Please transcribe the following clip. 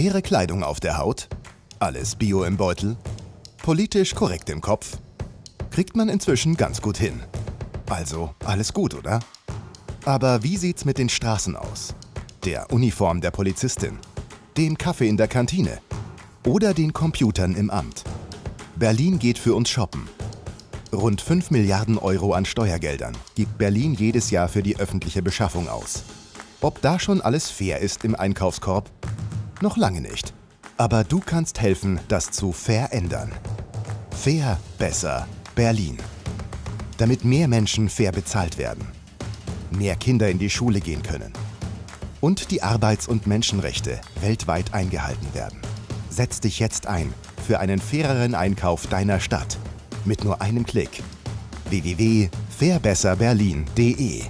Faire Kleidung auf der Haut? Alles Bio im Beutel? Politisch korrekt im Kopf? Kriegt man inzwischen ganz gut hin. Also alles gut, oder? Aber wie sieht's mit den Straßen aus? Der Uniform der Polizistin? Dem Kaffee in der Kantine? Oder den Computern im Amt? Berlin geht für uns shoppen. Rund 5 Milliarden Euro an Steuergeldern gibt Berlin jedes Jahr für die öffentliche Beschaffung aus. Ob da schon alles fair ist im Einkaufskorb? Noch lange nicht. Aber du kannst helfen, das zu verändern. Fair, besser, Berlin. Damit mehr Menschen fair bezahlt werden. Mehr Kinder in die Schule gehen können. Und die Arbeits- und Menschenrechte weltweit eingehalten werden. Setz dich jetzt ein für einen faireren Einkauf deiner Stadt. Mit nur einem Klick. www.fairbesserberlin.de